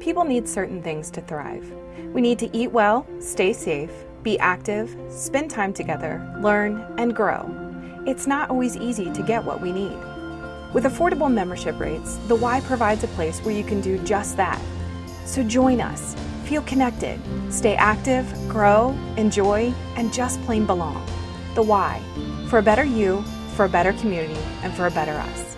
People need certain things to thrive. We need to eat well, stay safe, be active, spend time together, learn, and grow. It's not always easy to get what we need. With affordable membership rates, the Y provides a place where you can do just that. So join us, feel connected, stay active, grow, enjoy, and just plain belong. The Y, for a better you, for a better community, and for a better us.